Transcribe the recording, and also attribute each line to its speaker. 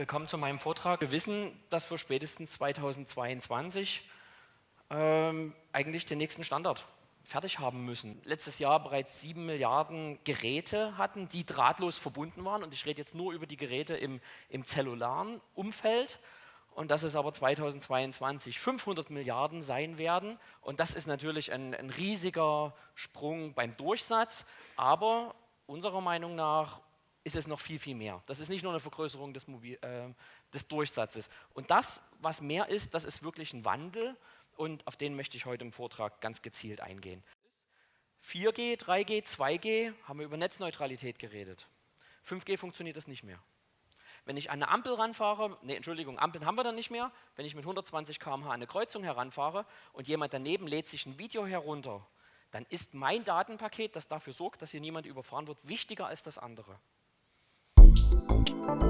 Speaker 1: Willkommen zu meinem Vortrag. Wir wissen, dass wir spätestens 2022 ähm, eigentlich den nächsten Standard fertig haben müssen. Letztes Jahr bereits 7 Milliarden Geräte hatten, die drahtlos verbunden waren. Und ich rede jetzt nur über die Geräte im, im zellularen Umfeld. Und dass es aber 2022 500 Milliarden sein werden. Und das ist natürlich ein, ein riesiger Sprung beim Durchsatz. Aber unserer Meinung nach ist es noch viel, viel mehr. Das ist nicht nur eine Vergrößerung des, Mobil, äh, des Durchsatzes. Und das, was mehr ist, das ist wirklich ein Wandel und auf den möchte ich heute im Vortrag ganz gezielt eingehen. 4G, 3G, 2G haben wir über Netzneutralität geredet. 5G funktioniert das nicht mehr. Wenn ich an eine Ampel ranfahre, ne, Entschuldigung, Ampeln haben wir dann nicht mehr, wenn ich mit 120 km/h an eine Kreuzung heranfahre und jemand daneben lädt sich ein Video herunter, dann ist mein Datenpaket, das dafür sorgt, dass hier niemand überfahren wird, wichtiger als das andere. Música